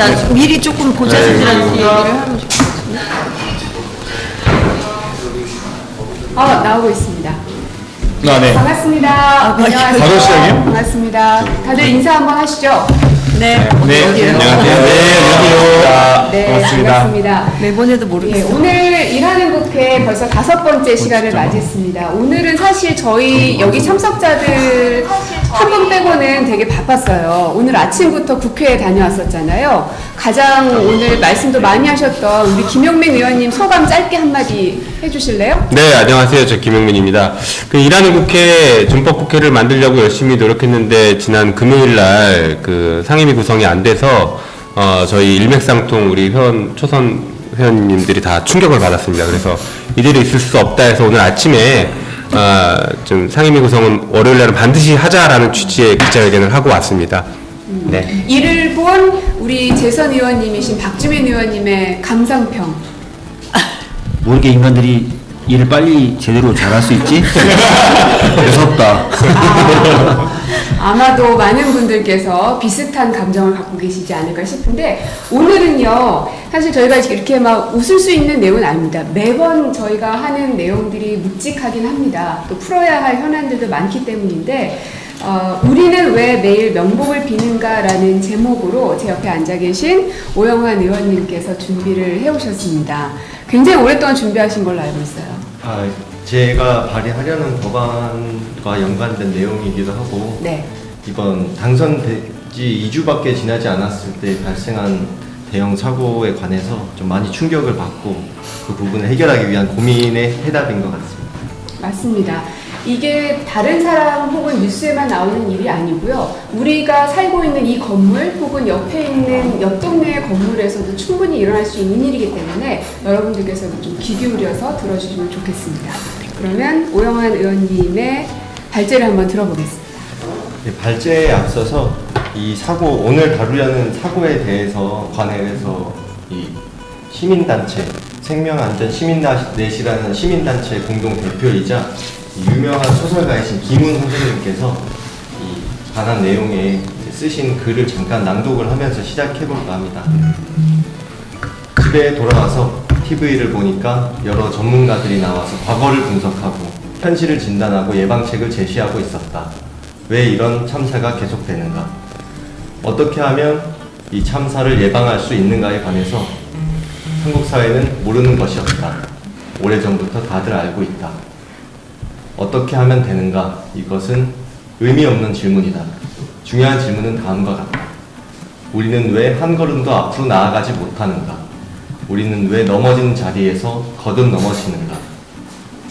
나 미리 조금 보좌진들한테 얘기를 하면 좋겠어. 아, 나오고 있습니다. 아, 네. 반갑습니다. 안녕하세요. 바로 시작이요? 반갑습니다. 다들 인사 한번 하시죠. 네. 네? 안녕하세요. 네, 안녕하세요. 네, 반갑습니다. 반갑습니다. 매번 해도 예, 모르겠어. 오늘 일하는 국회 벌써 다섯 번째 시간을 맞이했습니다. 오늘은 사실 저희 여기 참석자들 한 분 빼고는 되게 바빴어요. 오늘 아침부터 국회에 다녀왔었잖아요. 가장 오늘 말씀도 많이 하셨던 우리 김용민 의원님 소감 짧게 한마디 해주실래요? 네, 안녕하세요. 저 김영민입니다. 그 일하는 국회, 준법국회를 만들려고 열심히 노력했는데 지난 금요일 날 그 상임위 구성이 안 돼서 어, 저희 일맥상통 우리 회원 초선 회원님들이 다 충격을 받았습니다. 그래서 이대로 있을 수 없다 해서 오늘 아침에 어, 좀 상임위 구성은 월요일 날은 반드시 하자라는 취지의 기자회견을 하고 왔습니다. 네. 이를 본 우리 재선 의원님이신 박주민 의원님의 감상평. 뭐 이렇게 인간들이 일을 빨리 제대로 잘할 수 있지? 무섭다. 아, 마도 많은 분들께서 비슷한 감정을 갖고 계시지 않을까 싶은데 오늘은요 사실 저희가 이렇게 막 웃을 수 있는 내용은 아닙니다 매번 저희가 하는 내용들이 묵직하긴 합니다 또 풀어야 할 현안들도 많기 때문인데 어, 우리는 왜 매일 명복을 비는가라는 제목으로 제 옆에 앉아 계신 오영환 의원님께서 준비를 해오셨습니다 굉장히 오랫동안 준비하신 걸로 알고 있어요 아, 제가 발의하려는 법안과 연관된 내용이기도 하고 네 이번 당선되지 2주밖에 지나지 않았을 때 발생한 대형 사고에 관해서 좀 많이 충격을 받고 그 부분을 해결하기 위한 고민의 해답인 것 같습니다. 맞습니다. 이게 다른 사람 혹은 뉴스에만 나오는 일이 아니고요. 우리가 살고 있는 이 건물 혹은 옆에 있는 옆 동네의 건물에서도 충분히 일어날 수 있는 일이기 때문에 여러분들께서도 좀 귀 기울여서 들어주시면 좋겠습니다. 그러면 오영환 의원님의 발제를 한번 들어보겠습니다. 네, 발제에 앞서서 이 사고 오늘 다루려는 사고에 대해서 관해서 이 시민단체 생명안전 시민넷이라는 시민단체 공동 대표이자 이 유명한 소설가이신 김훈 선생님께서 이 관한 내용에 쓰신 글을 잠깐 낭독을 하면서 시작해 볼까 합니다. 집에 돌아와서 TV를 보니까 여러 전문가들이 나와서 과거를 분석하고 현실을 진단하고 예방책을 제시하고 있었다. 왜 이런 참사가 계속되는가? 어떻게 하면 이 참사를 예방할 수 있는가에 관해서 한국 사회는 모르는 것이 없다. 오래전부터 다들 알고 있다. 어떻게 하면 되는가? 이것은 의미 없는 질문이다. 중요한 질문은 다음과 같다. 우리는 왜 한 걸음도 앞으로 나아가지 못하는가? 우리는 왜 넘어지는 자리에서 거듭 넘어지는가?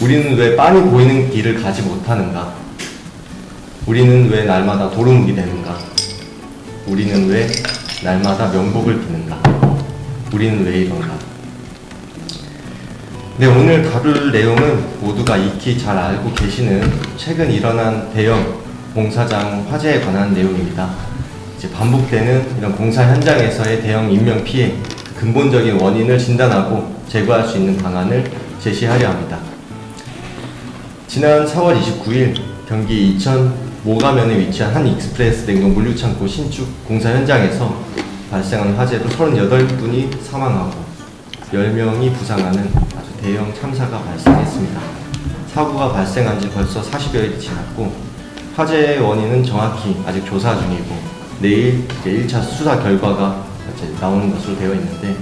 우리는 왜 빤히 보이는 길을 가지 못하는가? 우리는 왜 날마다 도루묵이 되는가? 우리는 왜 날마다 명복을 비는가? 우리는 왜 이런가? 네, 오늘 다룰 내용은 모두가 익히 잘 알고 계시는 최근 일어난 대형 공사장 화재에 관한 내용입니다. 이제 반복되는 이런 공사 현장에서의 대형 인명 피해 그 근본적인 원인을 진단하고 제거할 수 있는 방안을 제시하려 합니다. 지난 4월 29일 경기 이천 모가면에 위치한 한 익스프레스 냉동 물류창고 신축 공사 현장에서 발생한 화재로 38분이 사망하고 10명이 부상하는 아주 대형 참사가 발생했습니다. 사고가 발생한 지 벌써 40여일이 지났고 화재의 원인은 정확히 아직 조사 중이고 내일 이제 1차 수사 결과가 나오는 것으로 되어 있는데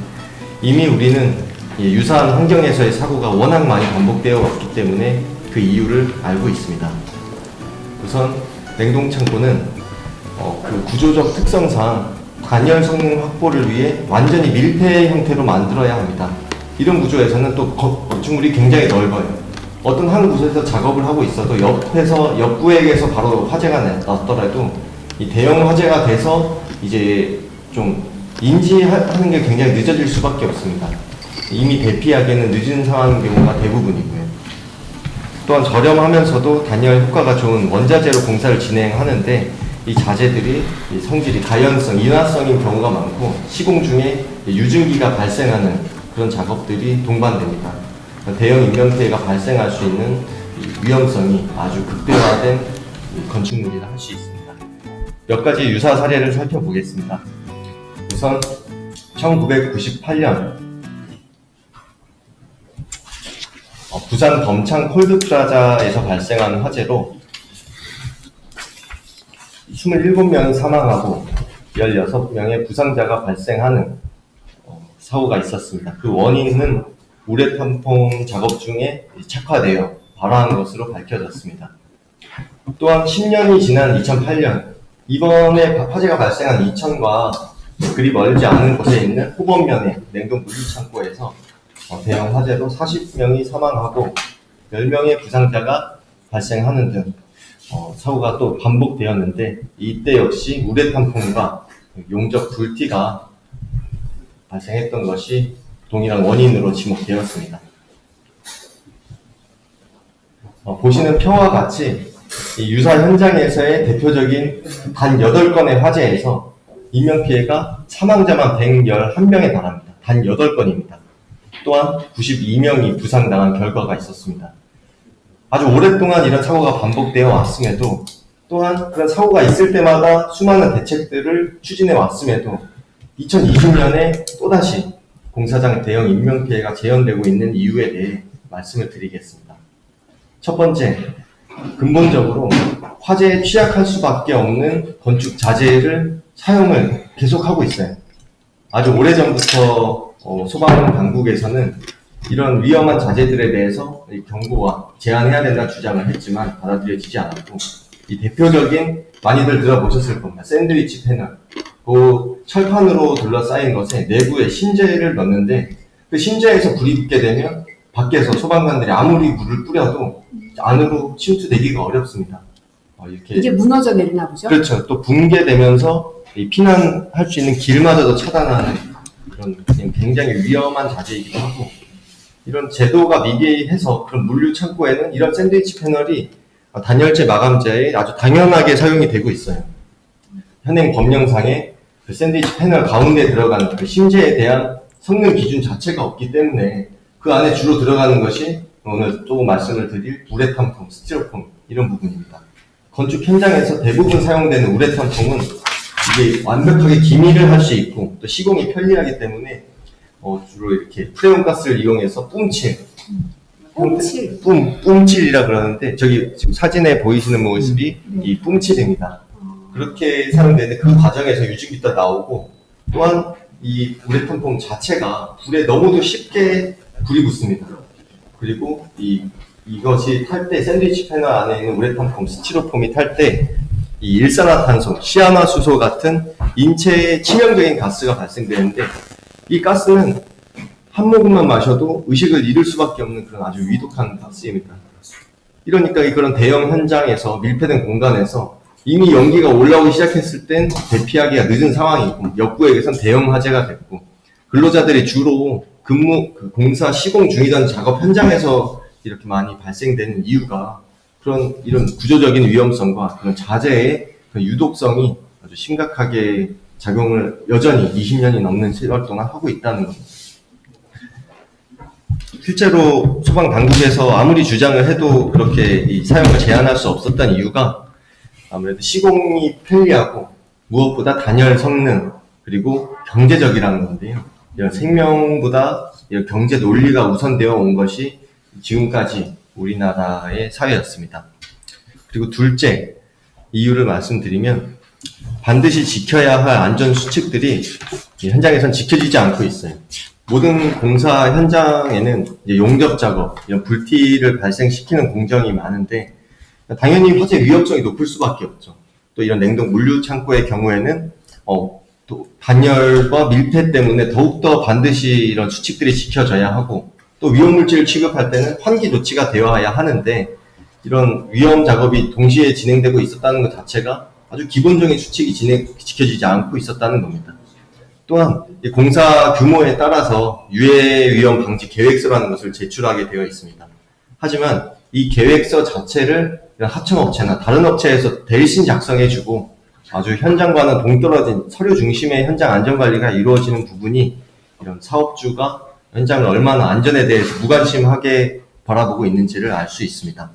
이미 우리는 이 유사한 환경에서의 사고가 워낙 많이 반복되어 왔기 때문에 그 이유를 알고 있습니다. 우선 냉동창고는 어, 그 구조적 특성상 단열 성능 확보를 위해 완전히 밀폐 형태로 만들어야 합니다. 이런 구조에서는 또 거- 건축물이 굉장히 넓어요. 어떤 한 곳에서 작업을 하고 있어도 옆에서 옆구역에서 바로 화재가 나- 났더라도 이 대형 화재가 돼서 이제 좀 인지하는 게 굉장히 늦어질 수밖에 없습니다. 이미 대피하기에는 늦은 상황인 경우가 대부분이고요. 또한 저렴하면서도 단열 효과가 좋은 원자재로 공사를 진행하는데 이 자재들이 이 성질이 가연성, 인화성인 경우가 많고 시공 중에 유증기가 발생하는 그런 작업들이 동반됩니다. 대형 인명피해가 발생할 수 있는 이 위험성이 아주 극대화된 이 건축물이라 할 수 있습니다. 몇 가지 유사 사례를 살펴보겠습니다. 우선 1998년 어, 부산 범창 콜드프라자에서 발생한 화재로 27명이 사망하고 16명의 부상자가 발생하는 어, 사고가 있었습니다. 그 원인은 우레탄통 작업 중에 착화되어 발화한 것으로 밝혀졌습니다. 또한 10년이 지난 2008년 이번에 화재가 발생한 이천과 그리 멀지 않은 곳에 있는 호범면의 냉동 물류 창고에서 어, 대형 화재로 40명이 사망하고 10명의 부상자가 발생하는 등 어, 사고가 또 반복되었는데 이때 역시 우레탄통과 용접 불티가 발생했던 것이 동일한 원인으로 지목되었습니다. 어, 보시는 표와 같이 이 유사 현장에서의 대표적인 단 8건의 화재에서 인명피해가 사망자만 111명에 달합니다. 단 8건입니다. 또한 92명이 부상당한 결과가 있었습니다. 아주 오랫동안 이런 사고가 반복되어 왔음에도 또한 그런 사고가 있을 때마다 수많은 대책들을 추진해 왔음에도 2020년에 또다시 공사장 대형 인명피해가 재현되고 있는 이유에 대해 말씀을 드리겠습니다. 첫 번째, 근본적으로 화재에 취약할 수밖에 없는 건축 자재를 사용을 계속하고 있어요. 아주 오래전부터 어, 소방 당국에서는 이런 위험한 자재들에 대해서 이 경고와 제한해야 된다는 주장을 했지만 받아들여지지 않았고 이 대표적인 많이들 들어보셨을 겁니다. 샌드위치 패널. 그 철판으로 둘러싸인 것에 내부에 신재를 넣는데 그 신재에서 불이 붙게 되면 밖에서 소방관들이 아무리 물을 뿌려도 안으로 침투되기가 어렵습니다. 어, 이렇게 이게 무너져 내리나 보죠? 그렇죠. 또 붕괴되면서 이 피난할 수 있는 길마저도 차단하는 그런 굉장히 위험한 자재이기도 하고 이런 제도가 미비해서 그런 물류 창고에는 이런 샌드위치 패널이 단열재 마감재에 아주 당연하게 사용이 되고 있어요. 현행 법령상에 그 샌드위치 패널 가운데 들어가는 그 심재에 대한 성능 기준 자체가 없기 때문에 그 안에 주로 들어가는 것이 오늘 또 말씀을 드릴 우레탄통, 스티로폼 이런 부분입니다. 건축 현장에서 대부분 사용되는 우레탄통은 이게 완벽하게 기미를 할 수 있고 또 시공이 편리하기 때문에 어, 주로 이렇게 프레온 가스를 이용해서 뿜칠 뿜칠. 뿜, 뿜칠이라 그러는데 저기 지금 사진에 보이시는 모습이 이 뿜칠입니다. 그렇게 사용되는데 그 과정에서 유증기도 나오고 또한 이 우레탄통 자체가 불에 너무도 쉽게 불이 붙습니다. 그리고 이 이것이 탈 때 샌드위치 패널 안에 있는 우레탄폼, 스티로폼이 탈 때 이 일산화탄소, 시아나수소 같은 인체에 치명적인 가스가 발생되는데 이 가스는 한 모금만 마셔도 의식을 잃을 수밖에 없는 그런 아주 위독한 가스입니다. 이러니까 이 그런 대형 현장에서 밀폐된 공간에서 이미 연기가 올라오기 시작했을 땐 대피하기가 늦은 상황이고 역구에게선 대형 화재가 됐고 근로자들이 주로 근무 그 공사 시공 중이던 작업 현장에서 이렇게 많이 발생되는 이유가 그런 이런 구조적인 위험성과 그런 자재의 그 유독성이 아주 심각하게 작용을 여전히 20년이 넘는 세월 동안 하고 있다는 겁니다. 실제로 소방 당국에서 아무리 주장을 해도 그렇게 이 사용을 제한할 수 없었던 이유가 아무래도 시공이 편리하고 무엇보다 단열 성능 그리고 경제적이라는 건데요. 이런 생명보다 이런 경제 논리가 우선되어 온 것이 지금까지 우리나라의 사회였습니다. 그리고 둘째 이유를 말씀드리면 반드시 지켜야 할 안전 수칙들이 이 현장에선 지켜지지 않고 있어요. 모든 공사 현장에는 용접 작업, 불티를 발생시키는 공정이 많은데 당연히 화재 위험성이 높을 수밖에 없죠. 또 이런 냉동 물류 창고의 경우에는 어, 또 단열과 밀폐 때문에 더욱더 반드시 이런 수칙들이 지켜져야 하고 또 위험 물질을 취급할 때는 환기 조치가 되어야 하는데 이런 위험 작업이 동시에 진행되고 있었다는 것 자체가 아주 기본적인 수칙이 진행, 지켜지지 않고 있었다는 겁니다. 또한 이 공사 규모에 따라서 유해 위험 방지 계획서라는 것을 제출하게 되어 있습니다. 하지만 이 계획서 자체를 이런 하청업체나 다른 업체에서 대신 작성해주고 아주 현장과는 동떨어진 서류 중심의 현장 안전관리가 이루어지는 부분이 이런 사업주가 현장을 얼마나 안전에 대해서 무관심하게 바라보고 있는지를 알 수 있습니다.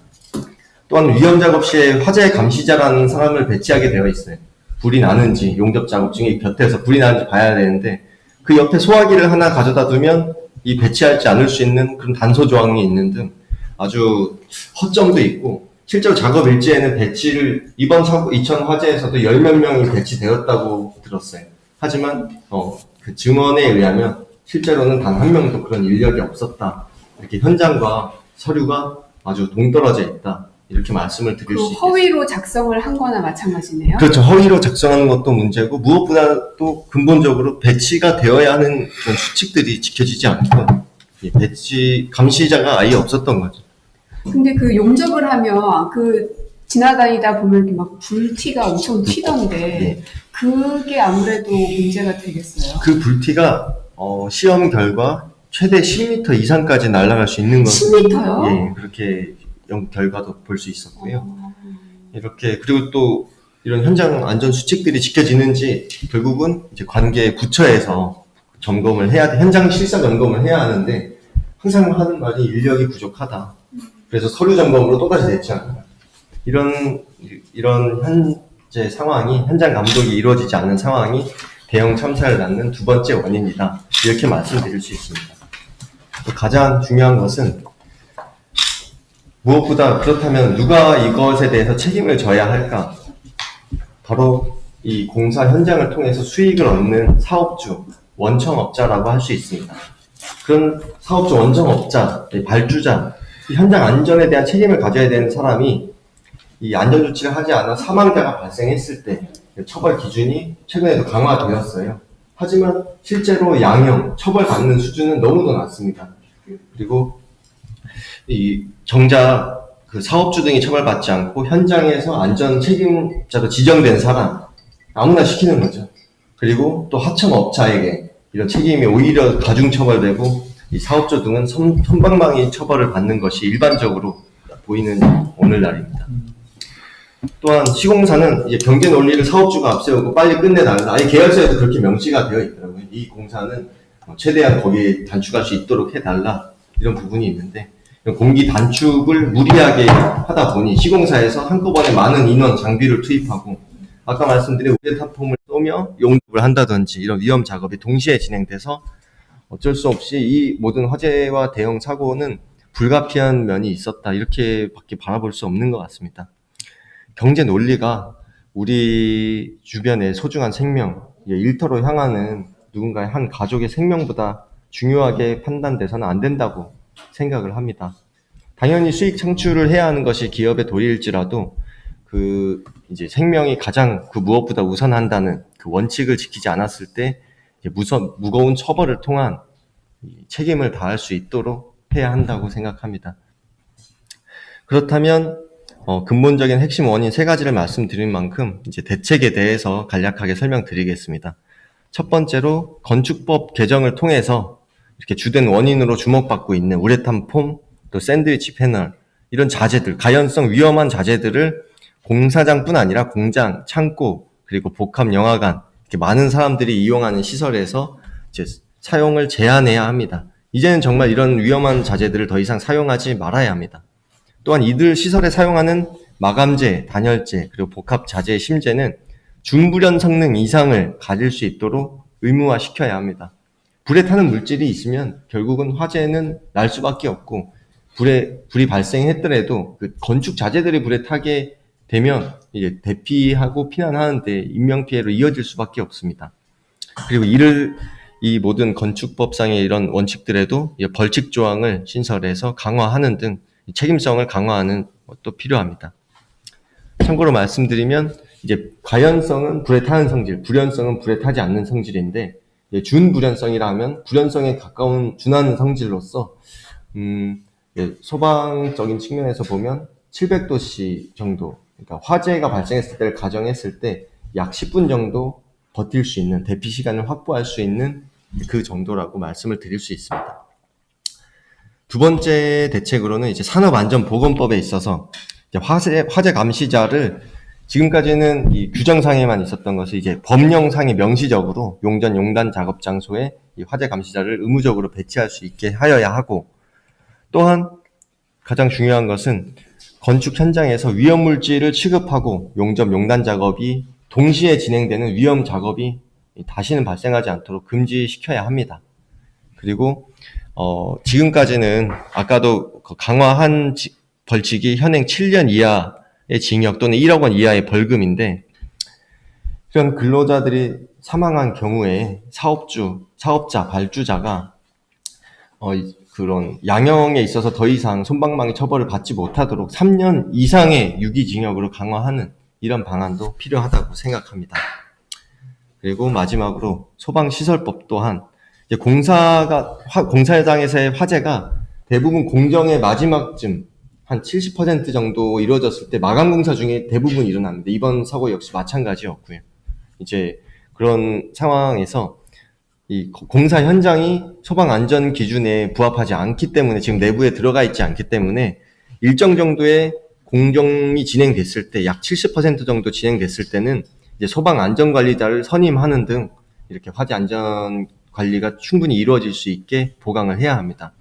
또한 위험 작업 시에 화재 감시자라는 사람을 배치하게 되어 있어요. 불이 나는지 용접 작업 중에 곁에서 불이 나는지 봐야 되는데 그 옆에 소화기를 하나 가져다 두면 이 배치하지 않을 수 있는 그런 단서 조항이 있는 등 아주 허점도 있고 실제로 작업 일지에는 배치를 이번 사고 이천 화재에서도 열 몇 명이 배치되었다고 들었어요. 하지만 어, 그 증언에 의하면 실제로는 단 한 명도 그런 인력이 없었다. 이렇게 현장과 서류가 아주 동떨어져 있다. 이렇게 말씀을 드릴 그수 있겠습니다. 허위로 작성을 한 거나 마찬가지네요. 그렇죠. 허위로 작성하는 것도 문제고 무엇보다 또 근본적으로 배치가 되어야 하는 그런 수칙들이 지켜지지 않고 이 배치 감시자가 아예 없었던 거죠. 근데 그 용접을 하면 그 지나다니다 보면 막 불티가 엄청 튀던데 네. 그게 아무래도 문제가 되겠어요. 그 불티가 어, 시험 결과 최대 10m 이상까지 날아갈 수 있는 것은 10m요? 예, 그렇게 영- 결과도 볼 수 있었고요. 이렇게 그리고 또 이런 현장 안전 수칙들이 지켜지는지 결국은 이제 관계 부처에서 점검을 해야 돼 현장 실사 점검을 해야 하는데 항상 하는 말이 인력이 부족하다. 그래서 서류 점검으로 또다시 냈잖아요. 이런 이런 현재 상황이 현장 감독이 이루어지지 않는 상황이 대형 참사를 낳는 두 번째 원인이다. 이렇게 말씀드릴 수 있습니다. 또 가장 중요한 것은 무엇보다 그렇다면 누가 이것에 대해서 책임을 져야 할까? 바로 이 공사 현장을 통해서 수익을 얻는 사업주, 원청업자라고 할 수 있습니다. 그런 사업주, 원청업자, 이 발주자, 이 현장 안전에 대한 책임을 가져야 되는 사람이 이 안전 조치를 하지 않아 사망자가 발생했을 때 처벌 기준이 최근에도 강화되었어요. 하지만 실제로 양형, 처벌받는 수준은 너무도 낮습니다. 그리고 이 정작 그 사업주 등이 처벌받지 않고 현장에서 안전 책임자로 지정된 사람 아무나 시키는 거죠. 그리고 또 하청업자에게 이런 책임이 오히려 가중 처벌되고 이 사업주 등은 선, 선방망이 처벌을 받는 것이 일반적으로 보이는 오늘날입니다. 또한 시공사는 이제 경제 논리를 사업주가 앞세우고 빨리 끝내달라. 아예 계열서에도 그렇게 명시가 되어 있더라고요. 이 공사는 어, 최대한 거기에 단축할 수 있도록 해달라. 이런 부분이 있는데 공기 단축을 무리하게 하다 보니 시공사에서 한꺼번에 많은 인원 장비를 투입하고 아까 말씀드린 우레탄폼을 쏘며 용접을 한다든지 이런 위험 작업이 동시에 진행돼서 어쩔 수 없이 이 모든 화재와 대형 사고는 불가피한 면이 있었다 이렇게밖에 바라볼 수 없는 것 같습니다. 경제 논리가 우리 주변의 소중한 생명, 일터로 향하는 누군가의 한 가족의 생명보다 중요하게 판단돼서는 안 된다고 생각을 합니다. 당연히 수익 창출을 해야 하는 것이 기업의 도리일지라도 그 이제 생명이 가장 그 무엇보다 우선한다는 그 원칙을 지키지 않았을 때 무서, 무거운 처벌을 통한 이 책임을 다할 수 있도록 해야 한다고 생각합니다. 그렇다면 어, 근본적인 핵심 원인 세 가지를 말씀드린 만큼 이제 대책에 대해서 간략하게 설명드리겠습니다. 첫 번째로 건축법 개정을 통해서 이렇게 주된 원인으로 주목받고 있는 우레탄 폼, 또 샌드위치 패널 이런 자재들, 가연성 위험한 자재들을 공사장뿐 아니라 공장, 창고, 그리고 복합 영화관 많은 사람들이 이용하는 시설에서 이제 사용을 제한해야 합니다. 이제는 정말 이런 위험한 자재들을 더 이상 사용하지 말아야 합니다. 또한 이들 시설에 사용하는 마감재, 단열재, 그리고 복합 자재의 심재는 준불연 성능 이상을 가질 수 있도록 의무화 시켜야 합니다. 불에 타는 물질이 있으면 결국은 화재는 날 수밖에 없고 불에 불이 발생했더라도 그 건축 자재들이 불에 타게 되면 이제 대피하고 피난하는데 인명 피해로 이어질 수밖에 없습니다. 그리고 이를 이 모든 건축법상의 이런 원칙들에도 이 벌칙 조항을 신설해서 강화하는 등 책임성을 강화하는 것도 필요합니다. 참고로 말씀드리면 이제 과연성은 불에 타는 성질, 불연성은 불에 타지 않는 성질인데 예, 준불연성이라 하면 불연성에 가까운 준하는 성질로서 음, 예, 소방적인 측면에서 보면 700도씨 정도, 그러니까 화재가 발생했을 때를 가정했을 때 약 10분 정도 버틸 수 있는 대피 시간을 확보할 수 있는 그 정도라고 말씀을 드릴 수 있습니다. 두 번째 대책으로는 이제 산업안전보건법에 있어서 화재, 화재 감시자를 지금까지는 이 규정상에만 있었던 것을 이제 법령상에 명시적으로 용전 용단 작업 장소에 이 화재 감시자를 의무적으로 배치할 수 있게 하여야 하고 또한 가장 중요한 것은 건축 현장에서 위험 물질을 취급하고 용접 용단 작업이 동시에 진행되는 위험 작업이 이 다시는 발생하지 않도록 금지시켜야 합니다. 그리고 어, 지금까지는 아까도 그 강화한 지- 벌칙이 현행 7년 이하의 징역 또는 1억 원 이하의 벌금인데 이런 근로자들이 사망한 경우에 사업주, 사업자, 발주자가 어, 이- 그런 양형에 있어서 더 이상 손방망이 처벌을 받지 못하도록 3년 이상의 유기징역으로 강화하는 이런 방안도 필요하다고 생각합니다. 그리고 마지막으로 소방시설법 또한 공사가 화- 공사 현장에서의 화재가 대부분 공정의 마지막쯤 한 70% 정도 이루어졌을 때 마감 공사 중에 대부분 일어납니다. 이번 사고 역시 마찬가지였고요. 이제 그런 상황에서 이 거- 공사 현장이 소방 안전 기준에 부합하지 않기 때문에 지금 내부에 들어가 있지 않기 때문에 일정 정도의 공정이 진행됐을 때 약 70% 정도 진행됐을 때는 이제 소방 안전 관리자를 선임하는 등 이렇게 화재 안전 관리가 충분히 이루어질 수 있게 보강을 해야 합니다.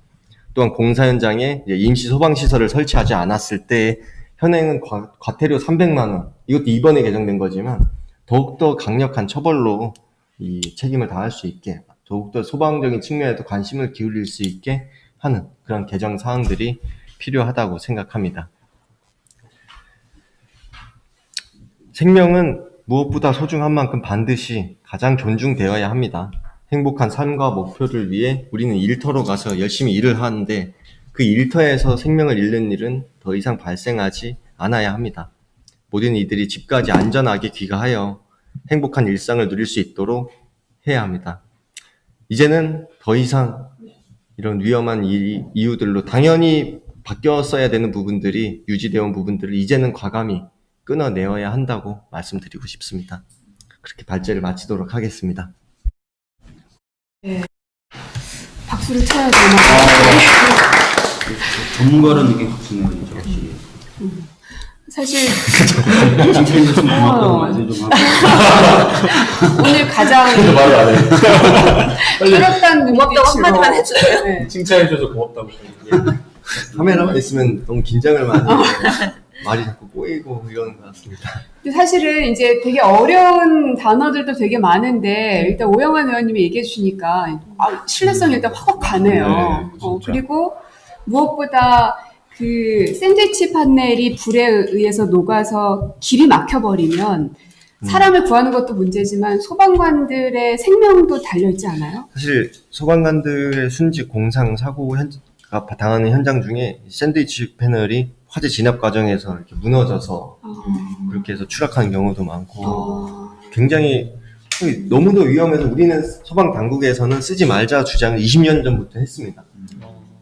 또한 공사 현장에 임시 소방 시설을 설치하지 않았을 때 현행은 과, 과태료 300만 원 이것도 이번에 개정된 거지만 더욱더 강력한 처벌로 이 책임을 다할 수 있게 더욱더 소방적인 측면에도 관심을 기울일 수 있게 하는 그런 개정 사항들이 필요하다고 생각합니다. 생명은 무엇보다 소중한 만큼 반드시 가장 존중되어야 합니다. 행복한 삶과 목표를 위해 우리는 일터로 가서 열심히 일을 하는데 그 일터에서 생명을 잃는 일은 더 이상 발생하지 않아야 합니다. 모든 이들이 집까지 안전하게 귀가하여 행복한 일상을 누릴 수 있도록 해야 합니다. 이제는 더 이상 이런 위험한 이, 이유들로 당연히 바뀌었어야 되는 부분들이 유지되어 온 부분들을 이제는 과감히 끊어내어야 한다고 말씀드리고 싶습니다. 그렇게 발제를 마치도록 하겠습니다. 박수를 쳐야 되나? 전문가라는 느낌 확 드네요, 진짜 확실히. 사실 칭찬해서 좀 고맙다고 어. 말씀 좀 하고. 오늘 가장 말을 안 해. 뚜렷한 고맙다고 한마디만 해주세요. 네. 칭찬해줘서 고맙다고. 카메라만 있으면 너무 긴장을 많이 해서 말이 자꾸 꼬이고 이러는 것 같습니다. 근데 사실은 이제 되게 어려운 단어들도 되게 많은데 일단 오영환 의원님이 얘기해 주시니까 아, 신뢰성이 일단 확 가네요. 네, 어. 그리고 무엇보다 그 샌드위치 판넬이 불에 의해서 녹아서 길이 막혀버리면 사람을 구하는 것도 문제지만 소방관들의 생명도 달려있지 않아요? 사실 소방관들의 순직 공상 사고 현가 당하는 현장 중에 샌드위치 패널이 화재 진압 과정에서 이렇게 무너져서 그렇게 해서 추락하는 경우도 많고 어, 굉장히 너무도 위험해서 우리는 소방 당국에서는 쓰지 말자 주장을 20년 전부터 했습니다.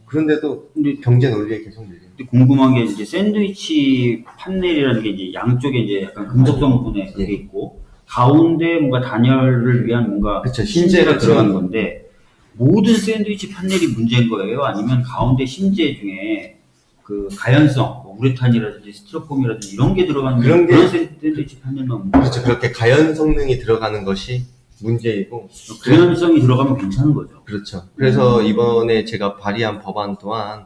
그런데도 근데 경제 논리에 계속. 근데 궁금한 게 이제 샌드위치 판넬이라는 게 이제 양쪽에 이제 약간 금속 성분에 그게 있고 가운데 뭔가 단열을 위한 뭔가 그쵸, 심재가 들어가는 건데 모든 샌드위치 판넬이 문제인 거예요? 아니면 가운데 심재 중에 그 가연성, 뭐 우레탄이라든지 스티로폼이라든지 이런 게 들어가는 그런 게- 그런 샌드위치 판넬만 문제 그렇죠. 그렇게 가연 성능이 들어가는 것이 문제이고 가연성이 들어가면 괜찮은 거죠. 그렇죠. 그래서 이번에 제가 발의한 법안 또한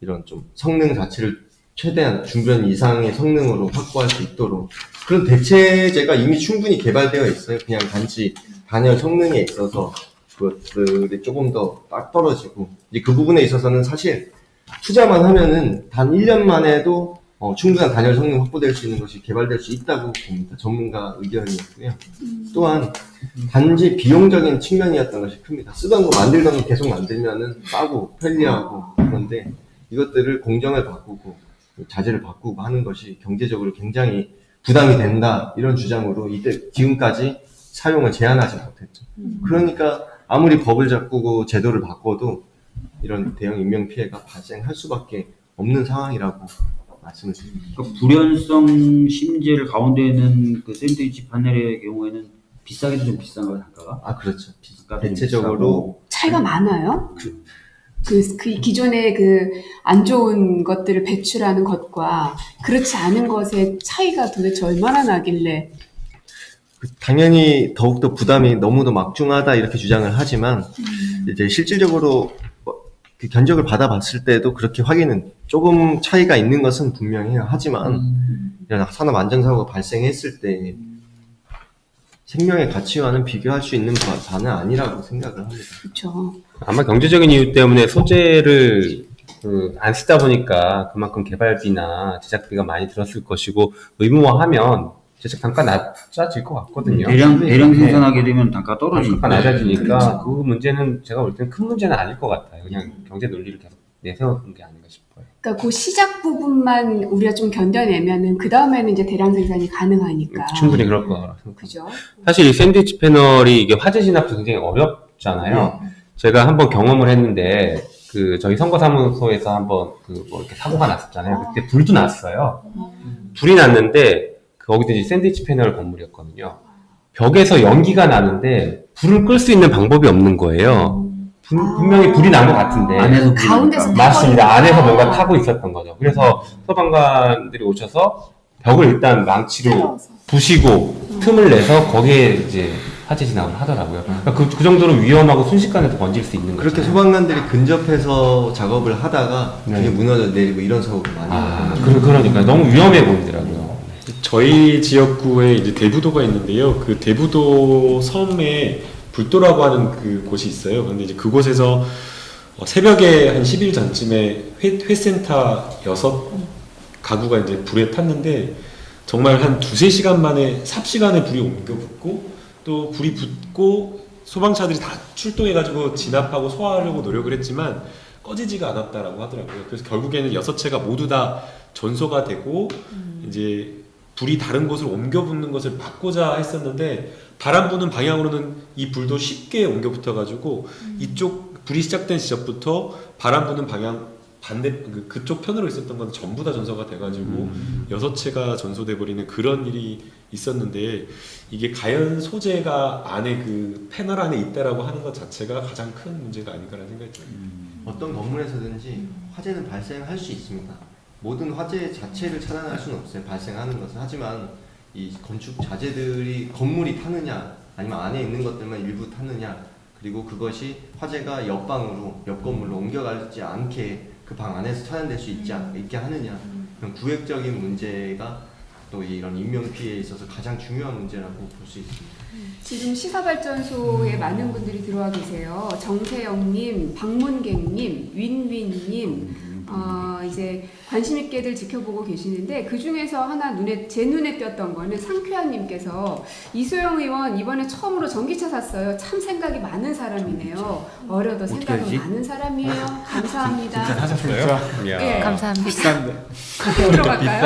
이런 좀 성능 자체를 최대한 중변 이상의 성능으로 확보할 수 있도록 그런 대체제가 이미 충분히 개발되어 있어요. 그냥 단지 단열 성능에 있어서 그것들이 조금 더 딱 떨어지고 이제 그 부분에 있어서는 사실 투자만 하면은 단 1년 만에도 어, 충분한 단열 성능 확보될 수 있는 것이 개발될 수 있다고 봅니다. 전문가 의견이었고요. 또한 단지 비용적인 측면이었던 것이 큽니다. 쓰던 거 만들던 거 계속 만들면은 싸고 편리하고 그런데 이것들을 공정을 바꾸고 자재를 바꾸고 하는 것이 경제적으로 굉장히 부담이 된다 이런 주장으로 이때 지금까지 사용을 제한하지 못했죠. 그러니까 아무리 법을 바꾸고 제도를 바꿔도 이런 대형 인명 피해가 발생할 수밖에 없는 상황이라고 말씀을 드립니다. 그러니까 불연성 심재를 가운데 있는 그 샌드위치 판넬의 경우에는 비싸게도 좀 비싼가요, 단가가? 아 그렇죠. 좀 대체적으로. 차이가 많아요? 그, 그, 기존의 그 안 좋은 것들을 배출하는 것과 그렇지 않은 것의 차이가 도대체 얼마나 나길래? 그 당연히 더욱더 부담이 너무도 막중하다 이렇게 주장을 하지만 이제 실질적으로 뭐그 견적을 받아봤을 때도 그렇게 확인은 조금 차이가 있는 것은 분명해요. 하지만 이런 산업 안전사고가 발생했을 때 생명의 가치와는 비교할 수 있는 바, 바는 아니라고 생각을 합니다. 그렇죠. 아마 경제적인 이유 때문에 소재를 그, 안 쓰다 보니까 그만큼 개발비나 제작비가 많이 들었을 것이고 의무화하면 제작 단가 낮아질 것 같거든요. 대량 대량 네. 생산하게 되면 단가 떨어지니까. 낮아지니까 그 문제는 제가 볼 때는 큰 문제는 아닐 것 같아요. 그냥 경제 논리를 계속 내세우는 게 아닌가 싶어요. 그러니까 그 시작 부분만 우리가 좀 견뎌내면은 그 다음에는 이제 대량 생산이 가능하니까. 충분히 그럴 거라고 생각합니다. 그죠. 사실 이 샌드위치 패널이 이게 화재 진압도 굉장히 어렵잖아요. 제가 한번 경험을 했는데 그 저희 선거사무소에서 한번 그 뭐 이렇게 사고가 났었잖아요. 그때 불도 났어요. 불이 났는데 거기도 이제 샌드위치 패널 건물이었거든요. 벽에서 연기가 나는데 불을 끌 수 있는 방법이 없는 거예요. 분- 분명히 불이 난 것 같은데 안에서 불이 가운데서. 맞습니다. 안에서. 뭔가 타고 있었던 거죠. 그래서 소방관들이 오셔서 벽을 일단 망치로 부시고 틈을 내서 거기에 이제 화재 진압을 하더라고요. 그러니까 그, 그 정도로 위험하고 순식간에 번질 수 있는 거죠. 그렇게 소방관들이 근접해서 작업을 하다가 네. 그게 무너져 내리고 이런 사고가 많이 아. 그, 그러니까 너무 위험해 보이더라고요. 저희 지역구에 이제 대부도가 있는데요. 그 대부도 섬에 불도라고 하는 그 곳이 있어요. 그런데 이제 그곳에서 어, 새벽에 한 10일 전쯤에 회, 회센터 여섯 가구가 이제 불에 탔는데 정말 한 두세 시간 만에 삽시간에 불이 옮겨 붙고 또 불이 붙고 소방차들이 다 출동해가지고 진압하고 소화하려고 노력을 했지만 꺼지지가 않았다라고 하더라고요. 그래서 결국에는 여섯 채가 모두 다 전소가 되고 이제 불이 다른 곳으로 옮겨 붙는 것을 막고자 했었는데 바람 부는 방향으로는 이 불도 쉽게 옮겨 붙어 가지고 이쪽 불이 시작된 지점부터 바람 부는 방향 반대 그- 그쪽 편으로 있었던 건 전부 다 전소가 돼가지고 여섯 채가 전소돼 버리는 그런 일이 있었는데 이게 가연 소재가 안에 그 패널 안에 있다라고 하는 것 자체가 가장 큰 문제가 아닌가라는 생각이 들어요. 어떤 건물에서든지 화재는 발생할 수 있습니다. 모든 화재 자체를 차단할 수는 없어요. 발생하는 것은 하지만 이 건축 자재들이 건물이 타느냐 아니면 안에 있는 것들만 일부 타느냐 그리고 그것이 화재가 옆방으로 옆 건물로 옮겨가지 않게 그 방 안에서 차단될 수 있지 않, 있게 하느냐 그런 구획적인 문제가 또 이런 인명 피해에 있어서 가장 중요한 문제라고 볼 수 있습니다. 지금 시사발전소에 많은 분들이 들어와 계세요. 정세영님, 박문객님, 윈윈님, 어, 이제 관심 있게들 지켜보고 계시는데 그 중에서 하나 눈에 제 눈에 띄었던 거는 상쾌한님께서 이소영 의원 이번에 처음으로 전기차 샀어요. 참 생각이 많은 사람이네요. 어려도 생각은 알지? 많은 사람이에요. 감사합니다. 하셨어요? 예. 감사합니다. 비싼데. 들어갈까요?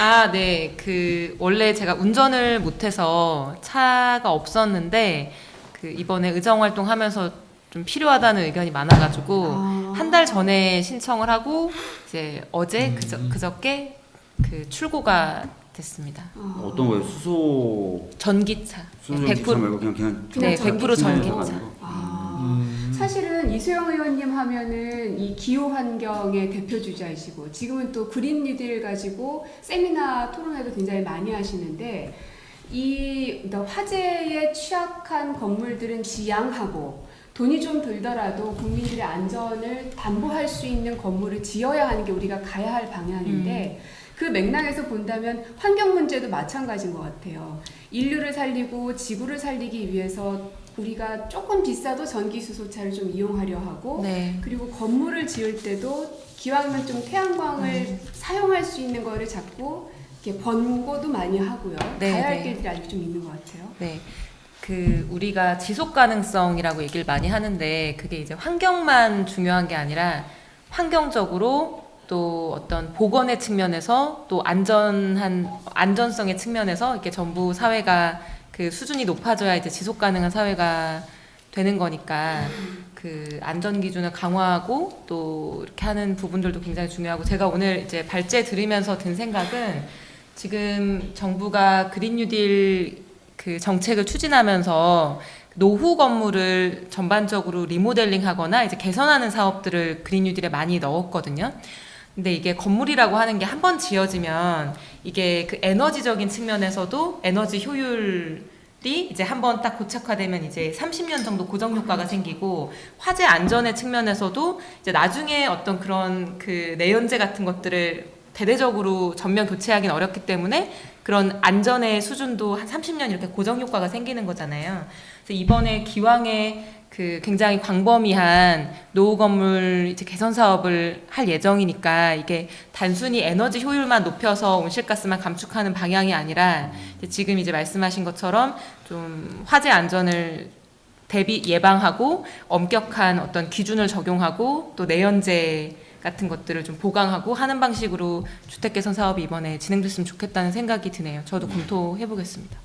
아, 네. 그 원래 제가 운전을 못해서 차가 없었는데 그 이번에 의정 활동하면서 좀 필요하다는 의견이 많아가지고 아. 한 달 전에 신청을 하고 이제 어제 그저 그저께 그 출고가 됐습니다. 어, 어떤 거예요? 수소 전기차. 수소 100% 전기차 말고 그냥 그냥 그냥 네, 100% 전기차요? 전기차. 아, 사실은 이수영 의원님 하면은 이 기후 환경의 대표 주자이시고 지금은 또 그린 뉴딜 가지고 세미나 토론회도 굉장히 많이 하시는데 이 화재에 취약한 건물들은 지양하고 돈이 좀 들더라도 국민들의 안전을 담보할 수 있는 건물을 지어야 하는 게 우리가 가야 할 방향인데 그 맥락에서 본다면 환경 문제도 마찬가지인 것 같아요. 인류를 살리고 지구를 살리기 위해서 우리가 조금 비싸도 전기 수소차를 좀 이용하려 하고 네. 그리고 건물을 지을 때도 기왕이면 좀 태양광을 음. 사용할 수 있는 거를 자꾸 이렇게 번고도 많이 하고요. 네, 가야 할 네. 길들이 아직 좀 있는 것 같아요. 네. 그 우리가 지속 가능성이라고 얘기를 많이 하는데 그게 이제 환경만 중요한 게 아니라 환경적으로 또 어떤 보건의 측면에서 또 안전한 안전성의 측면에서 이렇게 전부 사회가 그 수준이 높아져야 이제 지속 가능한 사회가 되는 거니까 그 안전 기준을 강화하고 또 이렇게 하는 부분들도 굉장히 중요하고 제가 오늘 이제 발제 들으면서 든 생각은 지금 정부가 그린 뉴딜 그 정책을 추진하면서 노후 건물을 전반적으로 리모델링 하거나 이제 개선하는 사업들을 그린 뉴딜에 많이 넣었거든요. 근데 이게 건물이라고 하는 게 한 번 지어지면 이게 그 에너지적인 측면에서도 에너지 효율이 이제 한번 딱 고착화되면 이제 30년 정도 고정 효과가 생기고 화재 안전의 측면에서도 이제 나중에 어떤 그런 그 내연재 같은 것들을 대대적으로 전면 교체하기는 어렵기 때문에 그런 안전의 수준도 한 30년 이렇게 고정 효과가 생기는 거잖아요. 그래서 이번에 기왕에 그 굉장히 광범위한 노후 건물 이제 개선 사업을 할 예정이니까 이게 단순히 에너지 효율만 높여서 온실가스만 감축하는 방향이 아니라 이제 지금 이제 말씀하신 것처럼 좀 화재 안전을 대비 예방하고 엄격한 어떤 기준을 적용하고 또 내연재 같은 것들을 좀 보강하고 하는 방식으로 주택 개선 사업이 이번에 진행됐으면 좋겠다는 생각이 드네요. 저도 검토해 보겠습니다.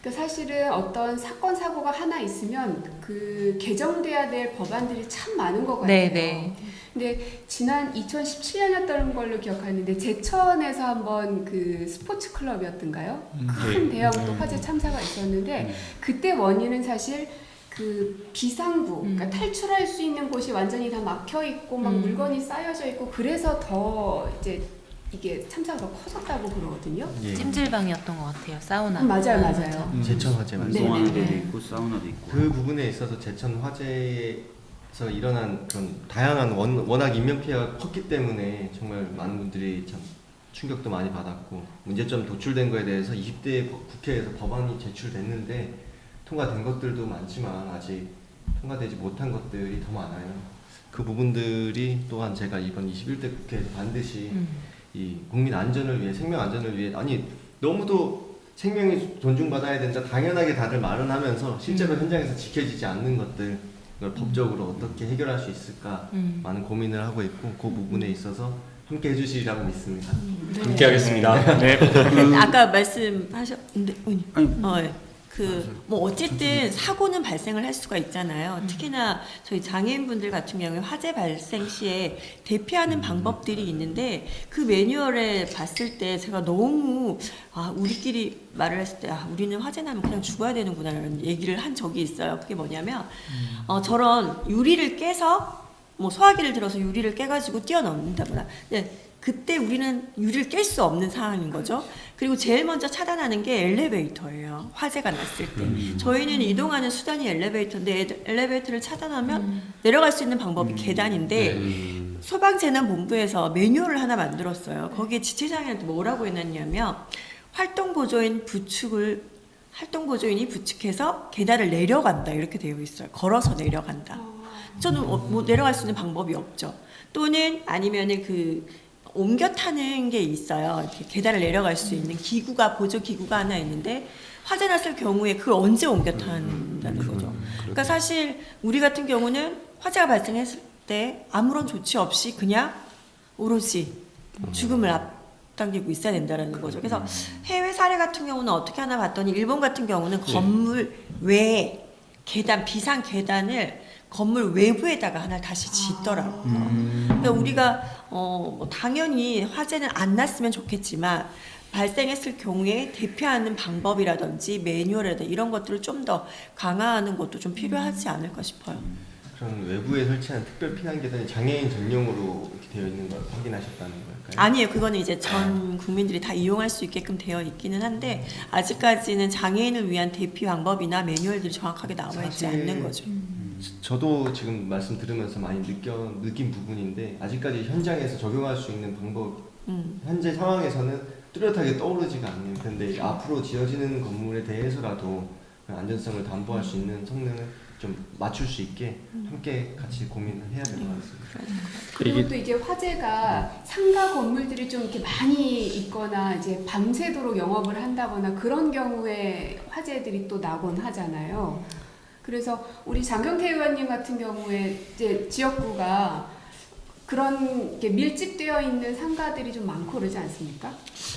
그러니까 사실은 어떤 사건 사고가 하나 있으면 그 개정돼야 될 법안들이 참 많은 것 같아요. 네, 네. 근데 지난 2017년이었던 걸로 기억하는데 제천에서 한번 그 스포츠 클럽이었던가요? 큰 대형 또 화재 참사가 있었는데 그때 원인은 사실 그 비상구, 음. 그러니까 탈출할 수 있는 곳이 완전히 다 막혀 있고 막 음. 물건이 쌓여져 있고 그래서 더 이제 이게 참사가 더 커졌다고 그러거든요. 예. 찜질방이었던 것 같아요. 사우나. 음, 맞아요, 맞아요. 제천 화재 맞습니다. 네, 운동하는 네, 데도 네. 있고 사우나도 있고. 그 부분에 있어서 제천 화재에서 일어난 그런 다양한 원, 워낙 인명 피해가 컸기 때문에 정말 많은 분들이 참 충격도 많이 받았고 문제점 도출된 거에 대해서 20대 국회에서 법안이 제출됐는데 통과된 것들도 많지만 아직 통과되지 못한 것들이 더 많아요. 그 부분들이 또한 제가 이번 21대 국회에서 반드시 음. 이 국민 안전을 위해 생명 안전을 위해 아니 너무도 생명이 존중받아야 된다 당연하게 다들 말은 하면서 실제로 음. 현장에서 지켜지지 않는 것들 이걸 법적으로 어떻게 해결할 수 있을까 음. 많은 고민을 하고 있고 그 부분에 있어서 함께 해주시리라고 믿습니다. 함께 하겠습니다. 네. 아까 말씀하셨는데 어, 예. 그, 뭐, 어쨌든 사고는 발생을 할 수가 있잖아요. 특히나 저희 장애인분들 같은 경우에 화재 발생 시에 대피하는 방법들이 있는데 그 매뉴얼에 봤을 때 제가 너무, 아, 우리끼리 말을 했을 때, 아, 우리는 화재 나면 그냥 죽어야 되는구나, 이런 얘기를 한 적이 있어요. 그게 뭐냐면, 어, 저런 유리를 깨서 뭐 소화기를 들어서 유리를 깨가지고 뛰어넘는다거나. 근데 그때 우리는 유리를 깰 수 없는 상황인 거죠. 그리고 제일 먼저 차단하는 게 엘리베이터예요. 화재가 났을 때. 저희는 이동하는 수단이 엘리베이터인데 엘- 엘리베이터를 차단하면 내려갈 수 있는 방법이 계단인데 소방재난본부에서 매뉴얼을 하나 만들었어요. 거기에 지체장애한테 뭐라고 해놨냐면 활동보조인 부축을 활동보조인이 부축해서 계단을 내려간다 이렇게 되어 있어요. 걸어서 내려간다. 저는 어, 뭐 내려갈 수 있는 방법이 없죠. 또는 아니면은 그 옮겨 타는 게 있어요. 이렇게 계단을 내려갈 수 있는 기구가 보조 기구가 하나 있는데 화재 났을 경우에 그걸 언제 옮겨 탄다는 거죠. 그러니까 사실 우리 같은 경우는 화재가 발생했을 때 아무런 조치 없이 그냥 오로지 죽음을 앞당기고 있어야 된다는 거죠. 그래서 해외 사례 같은 경우는 어떻게 하나 봤더니 일본 같은 경우는 건물 외에 계단 비상 계단을 건물 외부에다가 하나 다시 짓더라고요. 그러니까 우리가 어, 뭐 당연히 화재는 안 났으면 좋겠지만 발생했을 경우에 대피하는 방법이라든지 매뉴얼이라든지 이런 것들을 좀 더 강화하는 것도 좀 필요하지 않을까 싶어요. 그럼 외부에 설치한 특별 피난 계단이 장애인 전용으로 이렇게 되어 있는 걸 확인하셨다는 걸까요? 아니에요. 그거는 이제 전 국민들이 다 이용할 수 있게끔 되어 있기는 한데 아직까지는 장애인을 위한 대피 방법이나 매뉴얼들이 정확하게 나와 있지 않는 거죠. 저도 지금 말씀 들으면서 많이 느껴 느낀 부분인데 아직까지 현장에서 적용할 수 있는 방법 음. 현재 상황에서는 뚜렷하게 떠오르지가 않는 근데 앞으로 지어지는 건물에 대해서라도 그 안전성을 담보할 수 있는 성능을 좀 맞출 수 있게 함께 같이 고민을 해야 될 것 같습니다. 그리고 또 이제 화재가 상가 건물들이 좀 이렇게 많이 있거나 이제 밤새도록 영업을 한다거나 그런 경우에 화재들이 또 나곤 하잖아요. 그래서 우리 장경태 의원님 같은 경우에 이제 지역구가 그런 밀집되어 있는 상가들이 좀 많고 그러지 않습니까?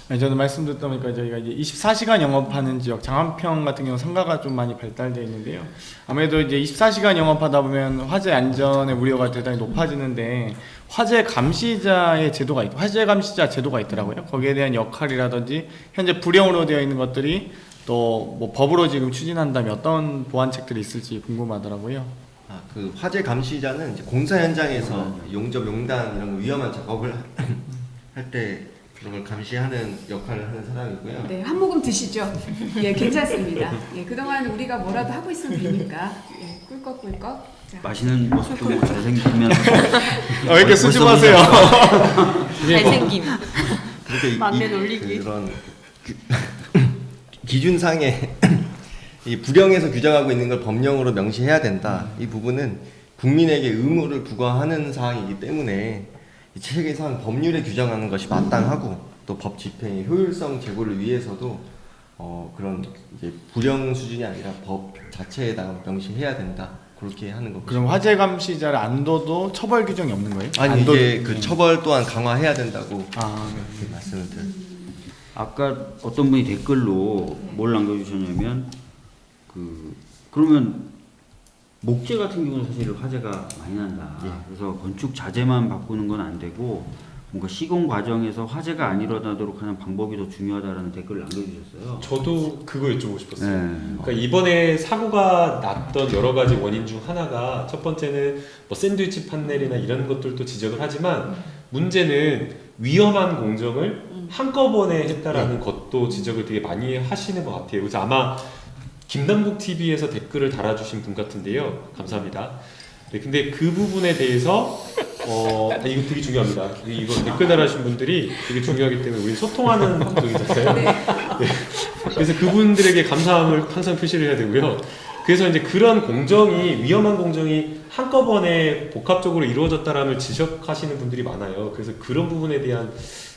아니, 저는 말씀 듣다 보니까 저희가 이제 24시간 영업하는 지역 장안평 같은 경우 상가가 좀 많이 발달되어 있는데요. 아무래도 이제 24시간 영업하다 보면 화재 안전의 우려가 대단히 높아지는데 화재 감시자의 제도가 있, 화재 감시자 제도가 있더라고요. 거기에 대한 역할이라든지 현재 불용으로 되어 있는 것들이 또 뭐 법으로 지금 추진한다면 어떤 보완책들이 있을지 궁금하더라고요. 아, 그 화재 감시자는 이제 공사 현장에서 용접, 용단 이런 거 위험한 작업을 할 때 그런 걸 감시하는 역할을 하는 사람이고요. 네, 한 모금 드시죠. 예, 괜찮습니다. 예, 그동안 우리가 뭐라도 하고 있으면 되니까. 예, 꿀꺽꿀꺽. 자. 마시는 모습도 뭐 잘생기면 왜 이렇게 수줍어하세요? 잘생김. 그렇게 이- 이- 놀리기. 그런 그- 기준상에 이 불령에서 규정하고 있는 걸 법령으로 명시해야 된다. 이 부분은 국민에게 의무를 부과하는 사항이기 때문에 이 책에선 법률에 규정하는 것이 마땅하고 또 법 집행의 효율성 제고를 위해서도 어, 그런 이제 불령 수준이 아니라 법 자체에다가 명시해야 된다. 그렇게 하는 거고. 그럼 화재 감시자를 안 둬도 처벌 규정이 없는 거예요? 아니 둬도- 그 네. 처벌 또한 강화해야 된다고 아, 네. 말씀을 드려요. 아까 어떤 분이 댓글로 뭘 남겨주셨냐면 그 그러면 목재 같은 경우는 사실 화재가 많이 난다. 예. 그래서 건축 자재만 바꾸는 건 안 되고 뭔가 시공 과정에서 화재가 안 일어나도록 하는 방법이 더 중요하다라는 댓글을 남겨주셨어요. 저도 그거 여쭤보고 싶었어요. 네. 그러니까 이번에 사고가 났던 여러 가지 원인 중 하나가 첫 번째는 뭐 샌드위치 판넬이나 이런 것들도 지적을 하지만 문제는 위험한 공정을 한꺼번에 했다라는 것도 지적을 되게 많이 하시는 것 같아요. 그래서 아마 김남국 TV에서 댓글을 달아주신 분 같은데요. 감사합니다. 네, 근데 그 부분에 대해서 어 아, 이거 되게 중요합니다. 이거 댓글 달아주신 분들이 되게 중요하기 때문에 우리 소통하는 방송이잖아요. 네. 그래서 그분들에게 감사함을 항상 표시를 해야 되고요. 그래서 이제 그런 공정이 위험한 공정이 한꺼번에 복합적으로 이루어졌다라는 지적하시는 분들이 많아요. 그래서 그런 부분에 대한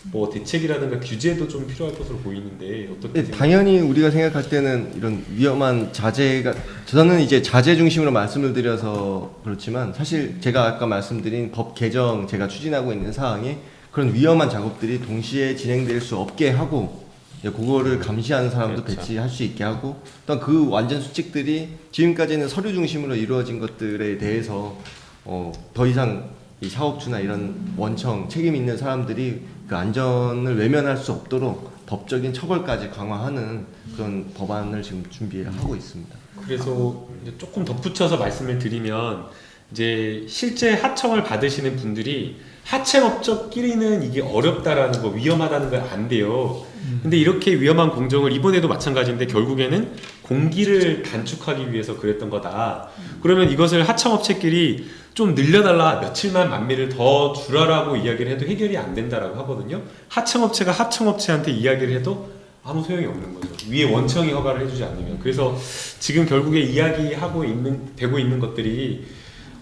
뭐 대책이라든가 규제도 좀 필요할 것으로 보이는데 어떻게 네? 당연히 우리가 생각할 때는 이런 위험한 자재가 저는 이제 자재 중심으로 말씀을 드려서 그렇지만 사실 제가 아까 말씀드린 법 개정 제가 추진하고 있는 사항에 그런 위험한 작업들이 동시에 진행될 수 없게 하고 예, 그거를 감시하는 사람도 그렇죠. 배치할 수 있게 하고 또그 완전 수칙들이 지금까지는 서류 중심으로 이루어진 것들에 대해서 어, 더 이상 이 사업주나 이런 원청 책임 있는 사람들이 그 안전을 외면할 수 없도록 법적인 처벌까지 강화하는 그런 법안을 지금 준비하고 있습니다. 그래서 조금 덧붙여서 말씀을 드리면 이제 실제 하청을 받으시는 분들이 하청업적끼리는 이게 어렵다라는 거 위험하다는 걸 안 돼요. 근데 이렇게 위험한 공정을 이번에도 마찬가지인데 결국에는 공기를 단축하기 위해서 그랬던 거다. 그러면 이것을 하청업체끼리 좀 늘려달라 며칠만 만미를 더 줄여라고 이야기를 해도 해결이 안 된다라고 하거든요. 하청업체가 하청업체한테 이야기를 해도 아무 소용이 없는 거죠. 위에 원청이 허가를 해주지 않으면. 그래서 지금 결국에 이야기하고 있는 되고 있는 것들이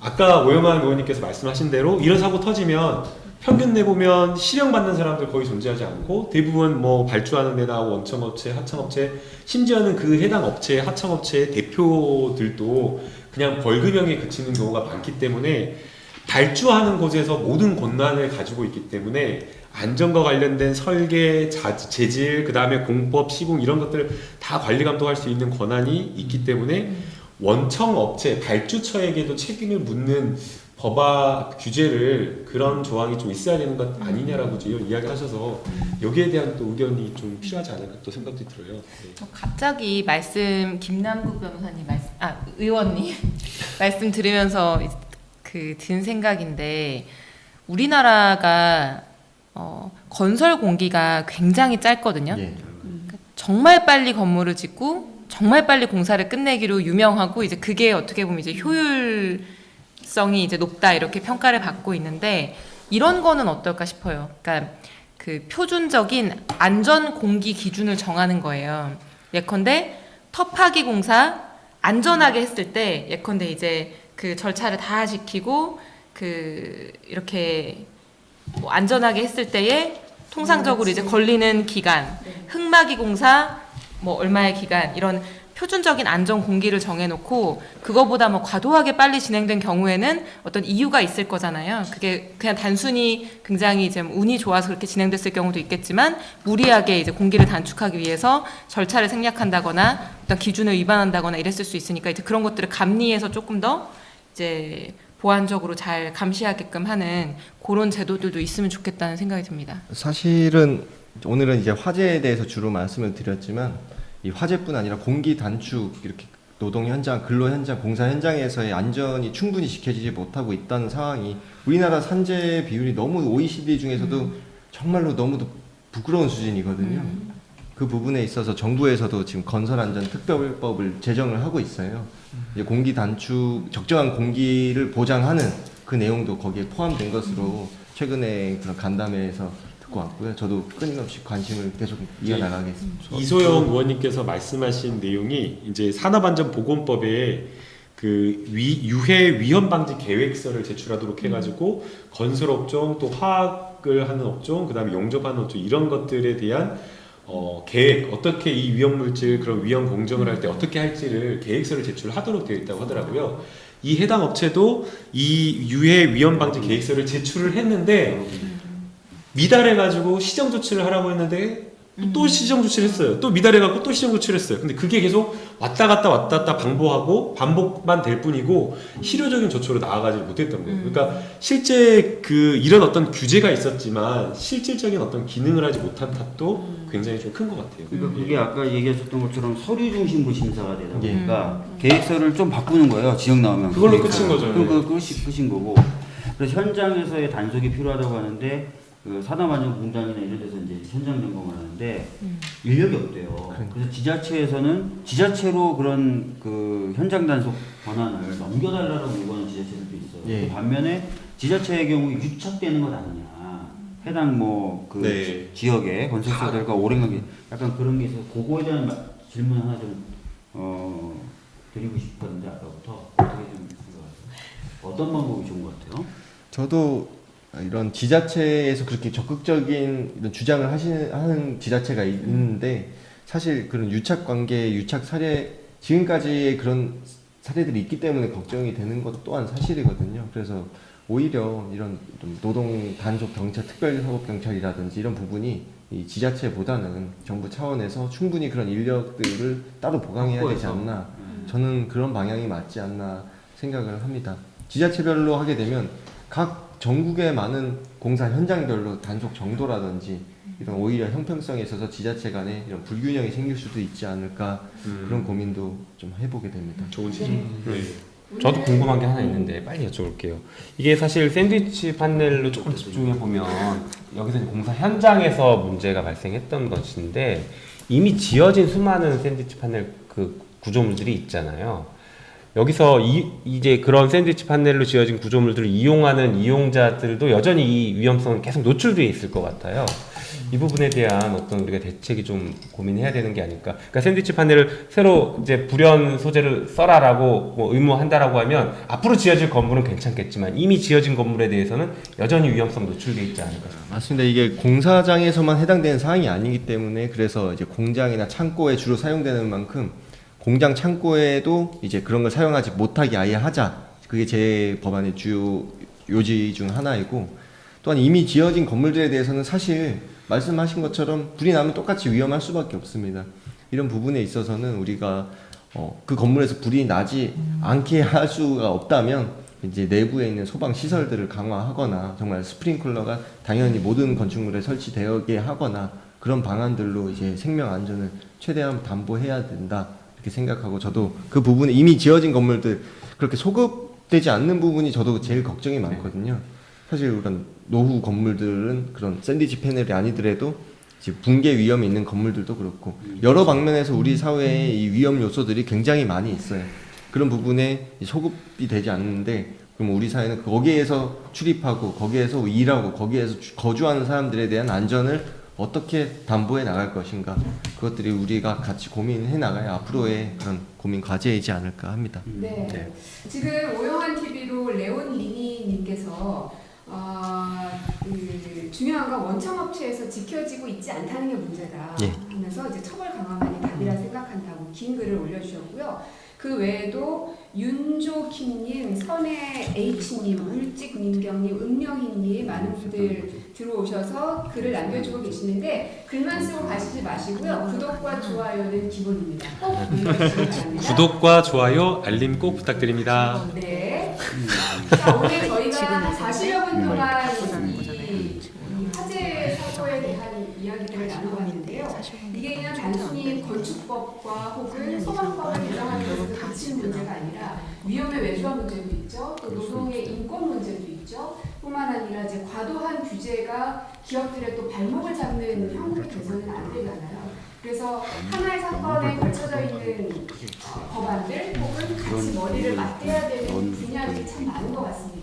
아까 오영환 의원님께서 말씀하신 대로 이런 사고 터지면 평균 내보면 실형받는 사람들 거의 존재하지 않고 대부분 뭐 발주하는 데나 원청업체, 하청업체 심지어는 그 해당 업체의 하청업체의 대표들도 그냥 벌금형에 그치는 경우가 많기 때문에 발주하는 곳에서 모든 권한을 가지고 있기 때문에 안전과 관련된 설계, 자, 재질, 그 다음에 공법, 시공 이런 것들 다 관리 감독할 수 있는 권한이 있기 때문에 원청 업체, 발주처에게도 책임을 묻는 법화 규제를 그런 조항이 좀 있어야 되는 것 아니냐라고 지금 이야기하셔서 여기에 대한 또 의견이 좀 필요하지 않을까 또 생각도 들어요. 네. 저 갑자기 말씀 김남국 변호사님 말씀 아 의원님 말씀 들으면서 그 든 생각인데 우리나라가 어, 건설 공기가 굉장히 짧거든요. 예. 정말 빨리 건물을 짓고 정말 빨리 공사를 끝내기로 유명하고 이제 그게 어떻게 보면 이제 효율 성이 이제 높다 이렇게 평가를 받고 있는데 이런 거는 어떨까 싶어요. 그러니까 그 표준적인 안전 공기 기준을 정하는 거예요. 예컨대 터파기 공사 안전하게 했을 때 예컨대 이제 그 절차를 다 지키고 그 이렇게 뭐 안전하게 했을 때에 통상적으로 이제 걸리는 기간, 흙막이 공사 뭐 얼마의 기간 이런 표준적인 안전 공기를 정해놓고 그거보다 뭐 과도하게 빨리 진행된 경우에는 어떤 이유가 있을 거잖아요. 그게 그냥 단순히 굉장히 이제 뭐 운이 좋아서 그렇게 진행됐을 경우도 있겠지만 무리하게 이제 공기를 단축하기 위해서 절차를 생략한다거나 어떤 기준을 위반한다거나 이랬을 수 있으니까 이제 그런 것들을 감리해서 조금 더 이제 보완적으로 잘 감시하게끔 하는 그런 제도들도 있으면 좋겠다는 생각이 듭니다. 사실은 오늘은 이제 화재에 대해서 주로 말씀을 드렸지만 이 화재뿐 아니라 공기 단축 이렇게 노동 현장, 근로 현장, 공사 현장에서의 안전이 충분히 지켜지지 못하고 있다는 상황이 우리나라 산재 비율이 너무 OECD 중에서도 정말로 너무도 부끄러운 수준이거든요. 그 부분에 있어서 정부에서도 지금 건설 안전 특별법을 제정을 하고 있어요. 이제 공기 단축, 적정한 공기를 보장하는 그 내용도 거기에 포함된 것으로 최근에 그런 간담회에서 것 같고요. 저도 끊임없이 관심을 계속 이어나가겠습니다. 이소영 의원님께서 말씀하신 내용이 이제 산업안전보건법에 그 위, 유해 위험 방지 계획서를 제출하도록 해가지고 건설 업종 또 화학을 하는 업종 그 다음에 용접하는 업종 이런 것들에 대한 어, 계획 어떻게 이 위험 물질 그런 위험 공정을 할 때 어떻게 할지를 계획서를 제출하도록 되어 있다고 하더라고요. 이 해당 업체도 이 유해 위험 방지 계획서를 제출을 했는데 미달해가지고 시정 조치를 하라고 했는데 또 시정 조치를 했어요. 또 미달해갖고 또 시정 조치를 했어요. 근데 그게 계속 왔다 갔다 왔다 갔다 반복하고 반복만 될 뿐이고 실효적인 조처로 나아가지 못했던 거예요. 그러니까 실제 그 이런 어떤 규제가 있었지만 실질적인 어떤 기능을 하지 못한 탓도 굉장히 좀 큰 것 같아요. 그러니까 예. 그게 아까 얘기하셨던 것처럼 서류 중심으로 심사가 되다 예. 보니까 계획서를 좀 바꾸는 거예요. 지역 나오면 그걸로 계획서. 끝인 거죠. 그럼 그 끝이 끝인 거고. 그래서 현장에서의 단속이 필요하다고 하는데 그 산업안전 공장이나 이런 데서 이제 현장 점검을 하는데 인력이 없대요. 그래서 지자체에서는 지자체로 그런 그 현장 단속 권한을 넘겨달라고 요구하는 지자체들도 있어요. 예. 반면에 지자체의 경우 유착되는 것 아니냐. 해당 뭐그 네. 지역의 건설사들과 오랜 관계 약간 그런 게 있어서 그거에 대한 마- 질문 하나 좀 어, 드리고 싶었는데 아까부터 어떻게 좀? 어떤 방법이 좋은 것 같아요? 저도 이런 지자체에서 그렇게 적극적인 이런 주장을 하시는 하는 지자체가 있는데 사실 그런 유착 관계, 유착 사례 지금까지의 그런 사례들이 있기 때문에 걱정이 되는 것 또한 사실이거든요. 그래서 오히려 이런 좀 노동 단속 경찰, 특별 사법 경찰이라든지 이런 부분이 이 지자체보다는 정부 차원에서 충분히 그런 인력들을 따로 보강해야 되지. 않나. 음. 저는 그런 방향이 맞지 않나 생각을 합니다. 지자체별로 하게 되면 각 전국의 많은 공사 현장별로 단속 정도라든지 이런 오히려 형평성에 있어서 지자체 간에 이런 불균형이 생길 수도 있지 않을까 음. 그런 고민도 좀 해보게 됩니다. 좋은 지적. 네. 저도 궁금한 게 하나 있는데 빨리 여쭤볼게요. 이게 사실 샌드위치 판넬로 조금 집중해 보면 여기서 공사 현장에서 문제가 발생했던 것인데 이미 지어진 수많은 샌드위치 판넬 그 구조물들이 있잖아요. 여기서 이, 이제 그런 샌드위치 판넬로 지어진 구조물들을 이용하는 이용자들도 여전히 이 위험성은 계속 노출되어 있을 것 같아요. 이 부분에 대한 어떤 우리가 대책이 좀 고민해야 되는 게 아닐까. 그러니까 샌드위치 판넬을 새로 이제 불연 소재를 써라라고 뭐 의무한다라고 하면 앞으로 지어질 건물은 괜찮겠지만 이미 지어진 건물에 대해서는 여전히 위험성 노출돼 있지 않을까. 맞습니다. 이게 공사장에서만 해당되는 사항이 아니기 때문에 그래서 이제 공장이나 창고에 주로 사용되는 만큼 공장 창고에도 이제 그런 걸 사용하지 못하게 아예 하자. 그게 제 법안의 주요 요지 중 하나이고 또한 이미 지어진 건물들에 대해서는 사실 말씀하신 것처럼 불이 나면 똑같이 위험할 수밖에 없습니다. 이런 부분에 있어서는 우리가 어, 그 건물에서 불이 나지 않게 할 수가 없다면 이제 내부에 있는 소방 시설들을 강화하거나 정말 스프링클러가 당연히 모든 건축물에 설치되게 하거나 그런 방안들로 이제 생명 안전을 최대한 담보해야 된다 이렇게 생각하고 저도 그 부분에 이미 지어진 건물들 그렇게 소급되지 않는 부분이 저도 제일 걱정이 많거든요. 사실 그런 노후 건물들은 그런 샌드위치 패널이 아니더라도 붕괴 위험이 있는 건물들도 그렇고 여러 방면에서 우리 사회에 이 위험 요소들이 굉장히 많이 있어요. 그런 부분에 이 소급이 되지 않는데 그럼 우리 사회는 거기에서 출입하고 거기에서 일하고 거기에서 주- 거주하는 사람들에 대한 안전을 어떻게 담보해 나갈 것인가 그것들이 우리가 같이 고민해 나가야 앞으로의 그런 고민 과제이지 않을까 합니다. 네. 네. 지금 오영환 TV로 레온 리니님께서 어, 그 중요한 건 원청 업체에서 지켜지고 있지 않다는 게 문제다 예. 하면서 이제 처벌 강화만이 답이라 생각한다고 긴 글을 올려주셨고요. 그 외에도 윤조킴님, 선혜 H님, 울직민경님, 은명희님 많은 분들 들어오셔서 글을 남겨주고 계시는데 글만 쓰고 가시지 마시고요. 구독과 좋아요는 기본입니다. 꼭 눌러주시기 바랍니다. 구독과 좋아요, 알림 꼭 부탁드립니다. 네. 자, 오늘 저희가 한 40여 분 동안 이, 이 화재 사고에 대한 이야기들을 나눠봤는데요. 이게 그냥 단순히 건축법과 혹은 소방법을 개정하는 것으로 그친 문제가 아니라 위험의 외주화 문제도 있죠. 또 노동의 인권 문제도 있죠. 뿐만 아니라 이제 과도한 규제가 기업들의 또 발목을 잡는 형국이 돼서는 안 되잖아요. 그래서 하나의 사건에 걸쳐져 있는 어, 법안들 혹은 같이 머리를 맞대야 되는 분야들이 참 많은 것 같습니다.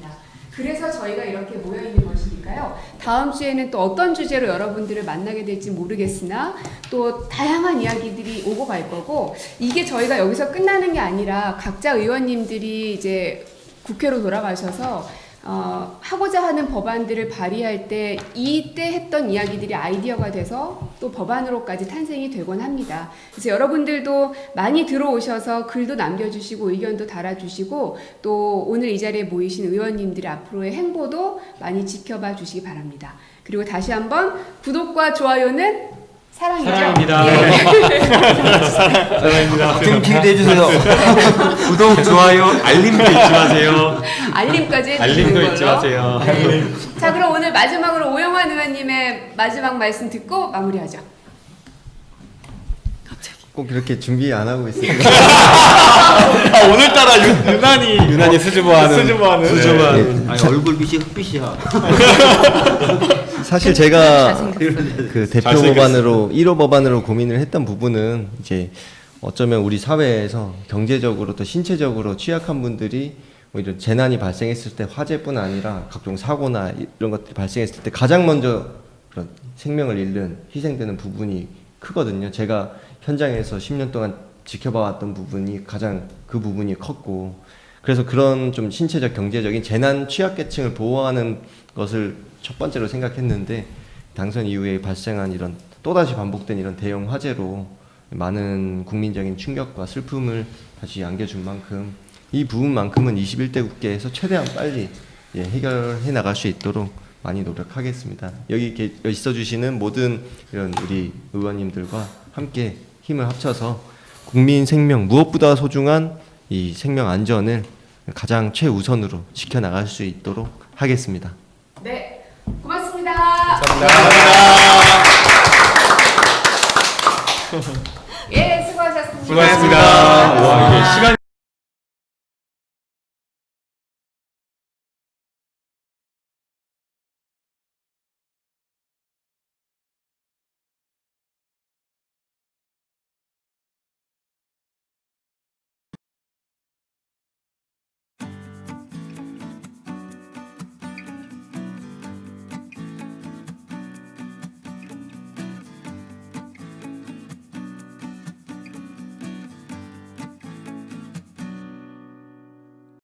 그래서 저희가 이렇게 모여 있는 것이니까요. 다음 주에는 또 어떤 주제로 여러분들을 만나게 될지 모르겠으나 또 다양한 이야기들이 오고 갈 거고 이게 저희가 여기서 끝나는 게 아니라 각자 의원님들이 이제 국회로 돌아가셔서 어, 하고자 하는 법안들을 발의할 때 이때 했던 이야기들이 아이디어가 돼서 또 법안으로까지 탄생이 되곤 합니다. 그래서 여러분들도 많이 들어오셔서 글도 남겨주시고 의견도 달아주시고 또 오늘 이 자리에 모이신 의원님들의 앞으로의 행보도 많이 지켜봐 주시기 바랍니다. 그리고 다시 한번 구독과 좋아요는 사랑이죠. 사랑입니다. 예. 사랑입니다. 좀 기대 해주세요. 구독, 좋아요, 알림도 잊지 마세요. 알림까지 알림도. 잊지 마세요. 네. 자 그럼 오늘 마지막으로 오영환 의원님의 마지막 말씀 듣고 마무리하죠. 꼭 이렇게 준비 안 하고 있어요. 아, 오늘따라 유, 유난히 유난히 수줍어하는 수줍어하는 수줍어하는 아니 얼굴빛이 흑빛이야. 사실 제가. 그 대표. 법안으로 1호 법안으로 고민을 했던 부분은 이제 어쩌면 우리 사회에서 경제적으로 또 신체적으로 취약한 분들이 뭐 이런 재난이 발생했을 때 화재뿐 아니라 각종 사고나 이런 것들이 발생했을 때 가장 먼저 그런 생명을 잃는 희생되는 부분이 크거든요. 제가 현장에서 10년 동안 지켜봐왔던 부분이 가장 그 부분이 컸고 그래서 그런 좀 신체적 경제적인 재난 취약계층을 보호하는 것을 첫 번째로 생각했는데 당선 이후에 발생한 이런 또다시 반복된 이런 대형 화재로 많은 국민적인 충격과 슬픔을 다시 안겨준 만큼 이 부분만큼은 21대 국회에서 최대한 빨리 예, 해결해 나갈 수 있도록 많이 노력하겠습니다. 여기 계- 있어 주시는 모든 이런 우리 의원님들과 함께 힘을 합쳐서 국민 생명 무엇보다 소중한 이 생명 안전을 가장 최우선으로 지켜 나갈 수 있도록 하겠습니다. 네, 고맙습니다. 예, 수고하셨습니다. 수고하셨습니다. 와, 이게 시간이